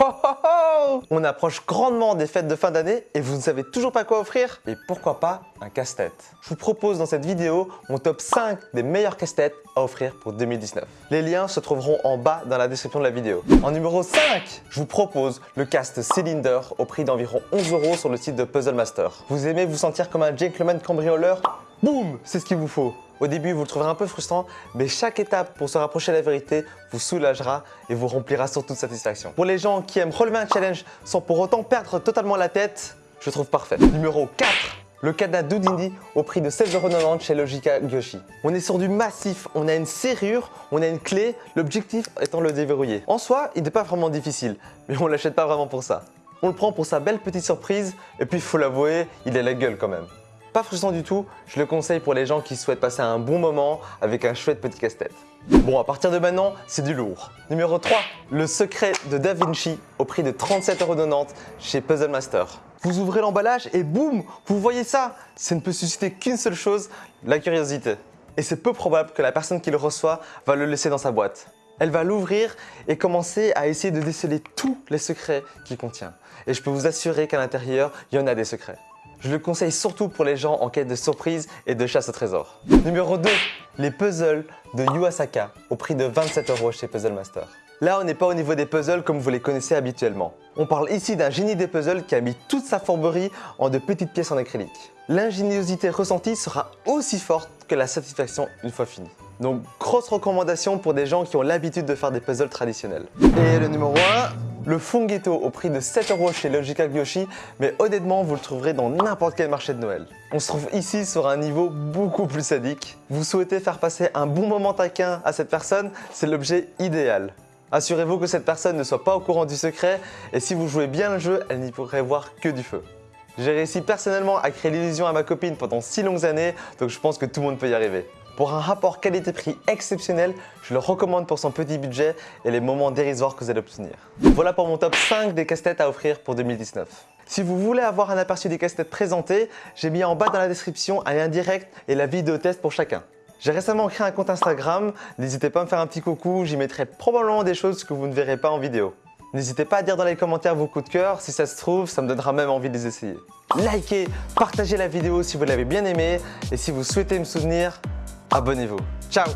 Oh, oh, oh On approche grandement des fêtes de fin d'année et vous ne savez toujours pas quoi offrir Et pourquoi pas un casse-tête Je vous propose dans cette vidéo mon top 5 des meilleurs casse-têtes à offrir pour 2019. Les liens se trouveront en bas dans la description de la vidéo. En numéro 5, je vous propose le cast Cylinder au prix d'environ 11 euros sur le site de Puzzle Master. Vous aimez vous sentir comme un gentleman cambrioleur? Boum C'est ce qu'il vous faut au début, vous le trouverez un peu frustrant, mais chaque étape pour se rapprocher de la vérité vous soulagera et vous remplira surtout de satisfaction. Pour les gens qui aiment relever un challenge sans pour autant perdre totalement la tête, je trouve parfait. Numéro 4 le cadenas Doudindi au prix de 16,90€ chez Logica Gyoshi. On est sur du massif, on a une serrure, on a une clé, l'objectif étant le déverrouiller. En soi, il n'est pas vraiment difficile, mais on l'achète pas vraiment pour ça. On le prend pour sa belle petite surprise, et puis faut l'avouer, il a la gueule quand même. Pas frustrant du tout, je le conseille pour les gens qui souhaitent passer un bon moment avec un chouette petit casse-tête. Bon, à partir de maintenant, c'est du lourd. Numéro 3, le secret de Da Vinci au prix de 37,90€ chez Puzzle Master. Vous ouvrez l'emballage et boum, vous voyez ça Ça ne peut susciter qu'une seule chose, la curiosité. Et c'est peu probable que la personne qui le reçoit va le laisser dans sa boîte. Elle va l'ouvrir et commencer à essayer de déceler tous les secrets qu'il contient. Et je peux vous assurer qu'à l'intérieur, il y en a des secrets. Je le conseille surtout pour les gens en quête de surprise et de chasse au trésor. Numéro 2, les puzzles de Yuasaka au prix de 27 euros chez Puzzle Master. Là, on n'est pas au niveau des puzzles comme vous les connaissez habituellement. On parle ici d'un génie des puzzles qui a mis toute sa fourberie en de petites pièces en acrylique. L'ingéniosité ressentie sera aussi forte que la satisfaction une fois finie. Donc, grosse recommandation pour des gens qui ont l'habitude de faire des puzzles traditionnels. Et le numéro 1, le Funghetto au prix de 7 euros chez Logica Gyoshi, mais honnêtement, vous le trouverez dans n'importe quel marché de Noël. On se trouve ici sur un niveau beaucoup plus sadique. Vous souhaitez faire passer un bon moment taquin à cette personne, c'est l'objet idéal. Assurez-vous que cette personne ne soit pas au courant du secret et si vous jouez bien le jeu, elle n'y pourrait voir que du feu. J'ai réussi personnellement à créer l'illusion à ma copine pendant si longues années, donc je pense que tout le monde peut y arriver. Pour un rapport qualité-prix exceptionnel, je le recommande pour son petit budget et les moments dérisoires que vous allez obtenir. Voilà pour mon top 5 des casse-têtes à offrir pour 2019. Si vous voulez avoir un aperçu des casse-têtes présentés, j'ai mis en bas dans la description un lien direct et la vidéo test pour chacun. J'ai récemment créé un compte Instagram, n'hésitez pas à me faire un petit coucou, j'y mettrai probablement des choses que vous ne verrez pas en vidéo. N'hésitez pas à dire dans les commentaires vos coups de cœur, si ça se trouve, ça me donnera même envie de les essayer. Likez, partagez la vidéo si vous l'avez bien aimée et si vous souhaitez me soutenir, abonnez-vous. Ciao